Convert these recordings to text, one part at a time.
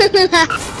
快快快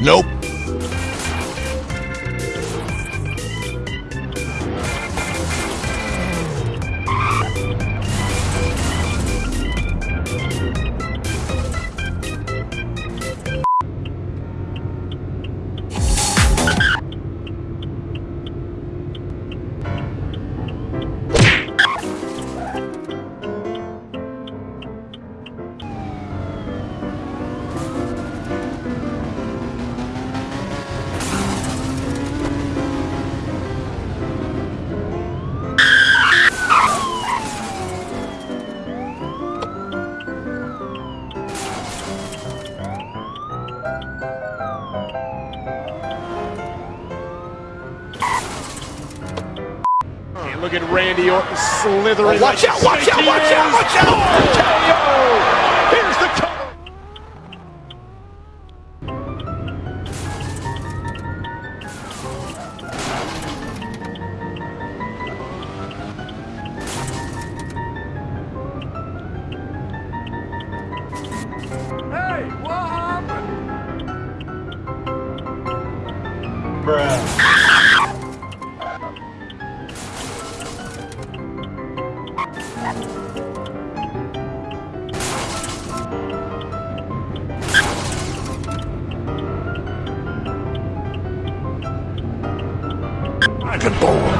Nope. And look at Randy Orton slithering. Oh, watch like out, watch out, snake watch he out, watch out! KO! Here's the cover. Hey, what happened? Bruh. Good boy.